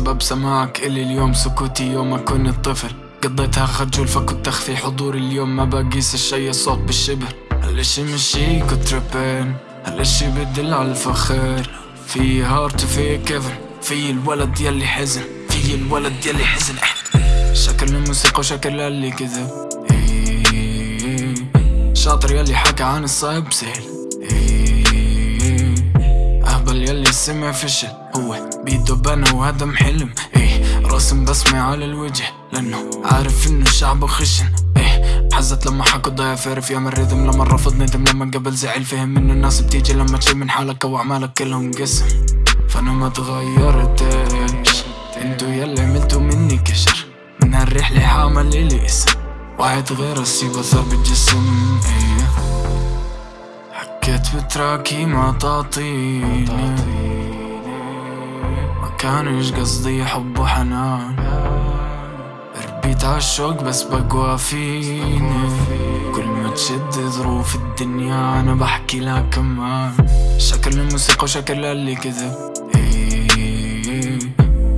سبب سماعك إلي اليوم سكوتي يوم كنت طفل قضيتها خجول فكنت أخفي حضوري اليوم ما بقيس الشي الصوت بالشبر. هالاشي مش هيك تربين هالاشي بدل على الفخر؟ في هارت وفي كيفن في الولد يلي حزن. في الولد يلي حزن. شكل الموسيقى وشكل اللي كذب. إيه. شاطر يلي حكى عن الصعب سهل. اهبل يلي سمع فشل هو بيده بنا وهدم حلم إيه رسم بسمة على الوجه لأنه عارف إنه شعبه خشن. إيه حزت لما حكوا ضيف عرف يعمل ريذم لما رفض ندم لما قبل زعل فهم إنه الناس بتيجي لما تشيل من حالك واعمالك كلهم قسم. فأنا ما تغيرتش انتو يلي عملتوا مني كشر. من هالرحلة حامل الي اسم وعد غير السيب اثر بالجسم. إيه. حكيت بتراكي ما تعطيني. ما كانش قصدي حب وحنان. ربيت عالشوق بس بقوى فيني. كل ما تشد ظروف الدنيا أنا بحكي لها كمان. شكل الموسيقى وشكل اللي كذب. إيه.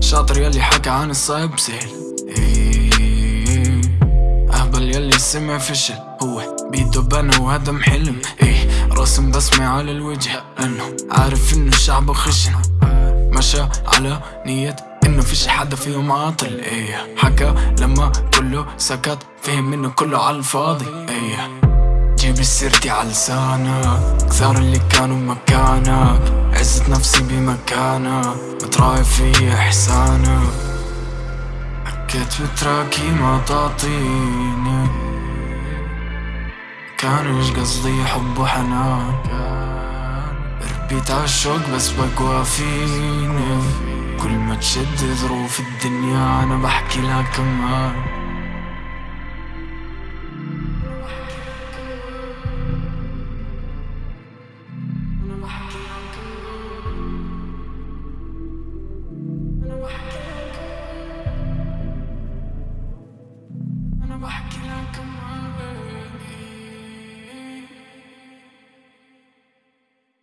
شاطر يلي حكى عن الصعب سهل. إيه. أهبل يلي سمع فشل. هو بيده بنا وهدم حلم إيه. رسم بسمة على الوجه لأنه عارف انه شعبه خشن مشى على نية انه فيش حدا فيهم عاطل إيه. حكى لما كله سكت فهم انه كله على الفاضي إيه. جيب سيرتي على لسانك كثار اللي كانوا مكانك. عزت نفسي بمكانك بتراعي في إحسانك. حكيت بتراكي ما تعطيني. كانش قصدي؟ حب وحنان. ربيت عالشوق بس بقوى فيني. كل ما تشد ظروف الدنيا أنا بحكي لها كمان.